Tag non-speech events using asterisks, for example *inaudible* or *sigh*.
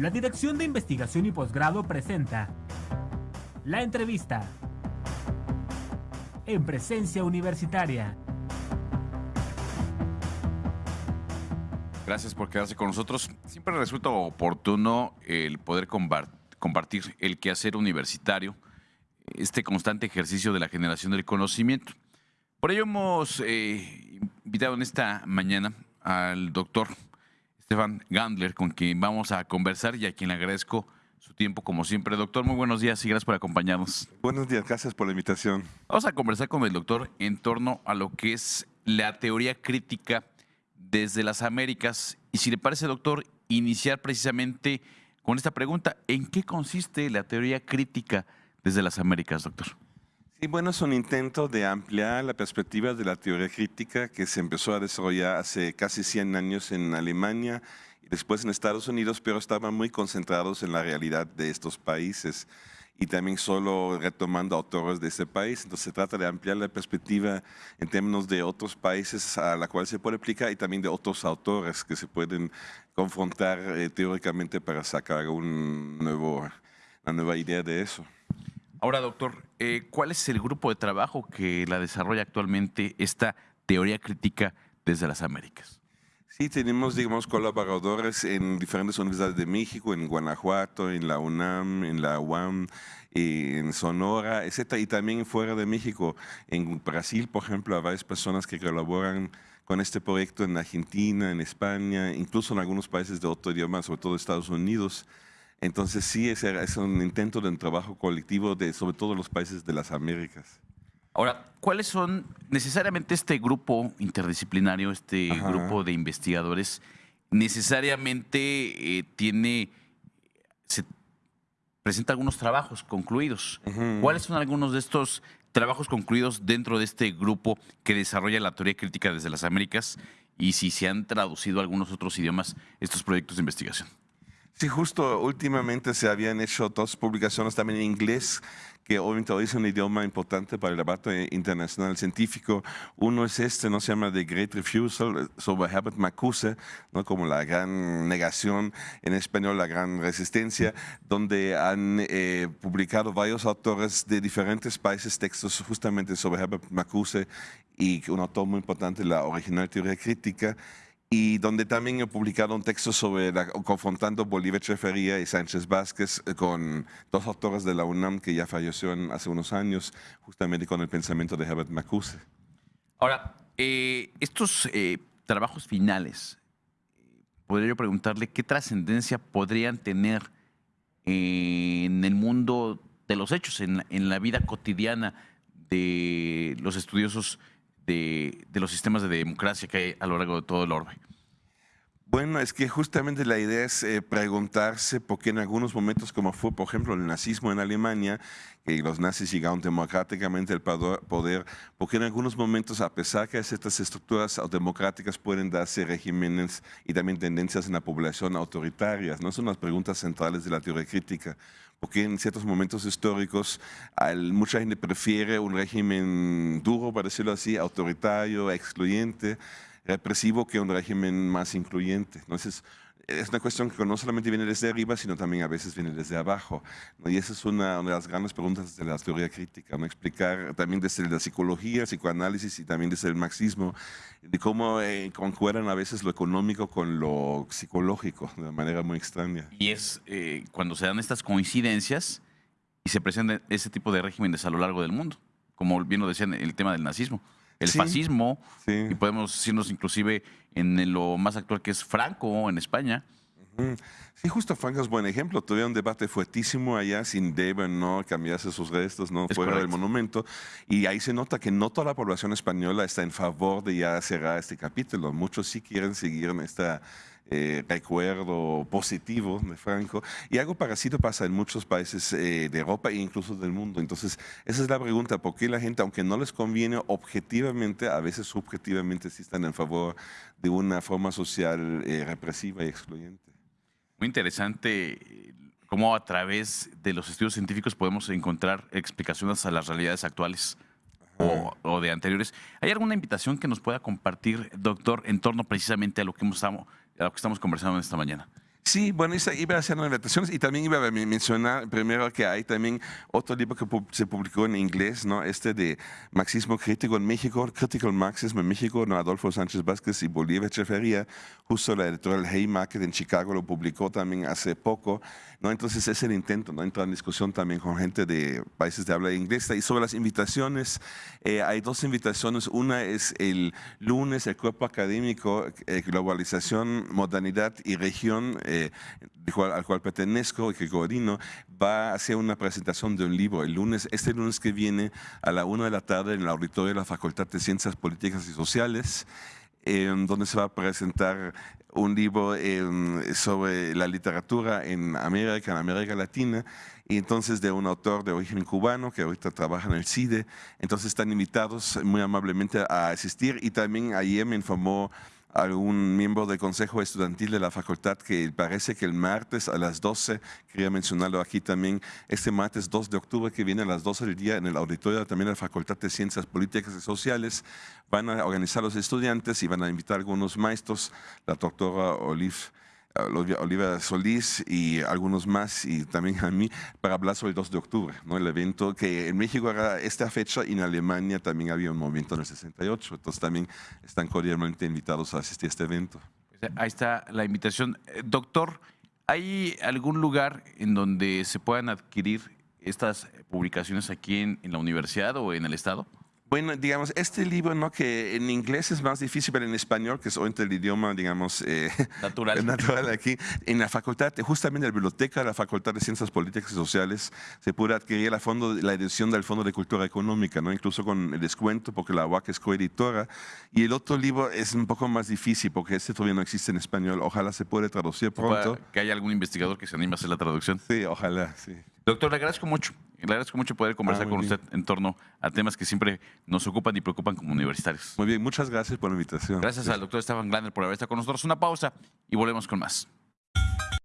La Dirección de Investigación y Posgrado presenta La entrevista en presencia universitaria. Gracias por quedarse con nosotros. Siempre resulta oportuno el poder compartir el quehacer universitario, este constante ejercicio de la generación del conocimiento. Por ello hemos eh, invitado en esta mañana al doctor Stefan Gandler, con quien vamos a conversar y a quien le agradezco su tiempo como siempre. Doctor, muy buenos días y gracias por acompañarnos. Buenos días, gracias por la invitación. Vamos a conversar con el doctor en torno a lo que es la teoría crítica desde las Américas. Y si le parece, doctor, iniciar precisamente con esta pregunta, ¿en qué consiste la teoría crítica desde las Américas, doctor? Sí, bueno, es un intento de ampliar la perspectiva de la teoría crítica que se empezó a desarrollar hace casi 100 años en Alemania y después en Estados Unidos, pero estaban muy concentrados en la realidad de estos países y también solo retomando autores de ese país. Entonces se trata de ampliar la perspectiva en términos de otros países a la cual se puede aplicar y también de otros autores que se pueden confrontar eh, teóricamente para sacar una nueva idea de eso. Ahora, doctor, eh, ¿cuál es el grupo de trabajo que la desarrolla actualmente esta teoría crítica desde las Américas? Sí, tenemos, digamos, colaboradores en diferentes universidades de México, en Guanajuato, en la UNAM, en la UAM, en Sonora, etc. Y también fuera de México, en Brasil, por ejemplo, hay varias personas que colaboran con este proyecto en Argentina, en España, incluso en algunos países de otro idioma, sobre todo Estados Unidos. Entonces sí, es, es un intento de un trabajo colectivo de sobre todo los países de las Américas. Ahora, ¿cuáles son necesariamente este grupo interdisciplinario, este grupo de investigadores, necesariamente eh, tiene, se presenta algunos trabajos concluidos? ¿Cuáles son algunos de estos trabajos concluidos dentro de este grupo que desarrolla la teoría crítica desde las Américas y si se han traducido a algunos otros idiomas estos proyectos de investigación? Sí, justo últimamente se habían hecho dos publicaciones también en inglés que obviamente hoy es un idioma importante para el debate internacional científico. Uno es este, ¿no? se llama The Great Refusal, sobre Herbert Marcuse, ¿no? como la gran negación, en español la gran resistencia, donde han eh, publicado varios autores de diferentes países textos justamente sobre Herbert Marcuse y un autor muy importante, la original teoría crítica y donde también he publicado un texto sobre confrontando Bolívar Chefería y Sánchez Vázquez eh, con dos autores de la UNAM que ya falleció hace unos años, justamente con el pensamiento de Herbert Marcuse. Ahora, eh, estos eh, trabajos finales, podría yo preguntarle qué trascendencia podrían tener en el mundo de los hechos, en la vida cotidiana de los estudiosos de, los sistemas de democracia que hay a lo largo de todo el orbe? Bueno, es que justamente la idea es eh, preguntarse por qué en algunos momentos, como fue por ejemplo el nazismo en Alemania, que los nazis llegaron democráticamente al poder, porque en algunos momentos, a pesar que ciertas estructuras democráticas pueden darse regímenes y también tendencias en la población autoritarias, ¿no? Son las preguntas centrales de la teoría crítica porque en ciertos momentos históricos mucha gente prefiere un régimen duro, para decirlo así, autoritario, excluyente, represivo, que un régimen más incluyente. Entonces, es una cuestión que no solamente viene desde arriba, sino también a veces viene desde abajo. Y esa es una, de las grandes preguntas de la teoría crítica, ¿no? explicar también desde la psicología, psicoanálisis y también desde el marxismo, de cómo eh, concuerdan a veces lo económico con lo psicológico, de manera muy extraña. Y es eh, cuando se dan estas coincidencias y se presentan ese tipo de regímenes a lo largo del mundo, como bien lo decían el tema del nazismo el fascismo, y podemos decirnos inclusive en lo más actual que es Franco en España. Sí, justo Franco es buen ejemplo. Tuvieron un debate fuertísimo allá sin deben no cambiarse sus restos, no fuera del monumento. Y ahí se nota que no toda la población española está en favor de ya cerrar este capítulo. Muchos sí quieren seguir en esta eh, recuerdo positivo de Franco. Y algo parecido pasa en muchos países eh, de Europa e incluso del mundo. Entonces, esa es la pregunta, ¿por qué la gente, aunque no les conviene objetivamente, a veces subjetivamente sí están en favor de una forma social eh, represiva y excluyente? Muy interesante cómo a través de los estudios científicos podemos encontrar explicaciones a las realidades actuales. O, o, de anteriores. ¿Hay alguna invitación que nos pueda compartir, doctor, en torno precisamente a lo que hemos estado, lo que estamos conversando esta mañana. Sí, bueno, iba haciendo invitaciones y también iba a mencionar primero que hay también otro libro que se publicó en inglés, ¿no? Este de Marxismo Crítico en México, Critical Marxism en México, ¿no? Adolfo Sánchez Vázquez y Bolívar Echeferría, justo la editorial Haymarket en Chicago lo publicó también hace poco, ¿no? Entonces es el intento, ¿no? Entrar en discusión también con gente de países de habla inglesa. Y sobre las invitaciones, eh, hay dos invitaciones. Una es el lunes, el cuerpo académico, eh, globalización, modernidad y región. Eh, al cual pertenezco que coordino, va a hacer una presentación de un libro el lunes, este lunes que viene a la una de la tarde en el auditorio de la Facultad de Ciencias Políticas y Sociales, donde se va a presentar un libro sobre la literatura en América, en América Latina, y entonces de un autor de origen cubano que ahorita trabaja en el CIDE. Entonces están invitados muy amablemente a asistir y también ayer me informó algún miembro del Consejo Estudiantil de la facultad que parece que el martes a las 12, quería mencionarlo aquí también, este martes 2 de octubre que viene a las 12 del día en el auditorio también de la Facultad de Ciencias Políticas y Sociales, van a organizar los estudiantes y van a invitar a algunos maestros, la doctora Olive Oliva Solís y algunos más, y también a mí, para hablar sobre el 2 de octubre, ¿no? el evento que en México era esta fecha y en Alemania también había un movimiento en el 68, entonces también están cordialmente invitados a asistir a este evento. Pues, ahí está la invitación. Eh, doctor, ¿hay algún lugar en donde se puedan adquirir estas publicaciones aquí en, en la universidad o en el estado? Bueno, digamos, este libro, ¿no? que en inglés es más difícil, pero en español, que es entre el idioma, digamos, eh, *laughs* natural. natural aquí, en la facultad, justamente en la biblioteca de la Facultad de Ciencias Políticas y Sociales, se puede adquirir la, fondo, la edición del Fondo de Cultura Económica, ¿no? incluso con el descuento, porque la UAC es coeditora. Y el otro libro es un poco más difícil, porque este todavía no existe en español. Ojalá se pueda traducir pronto. Que haya algún investigador que se anime a hacer la traducción. Sí, ojalá, sí. Doctor, le agradezco mucho. Le agradezco mucho poder conversar ah, con usted en torno a temas que siempre nos ocupan y preocupan como universitarios. Muy bien, muchas gracias por la invitación. Gracias al doctor Esteban Glander por haber estado con nosotros. Una pausa y volvemos con más.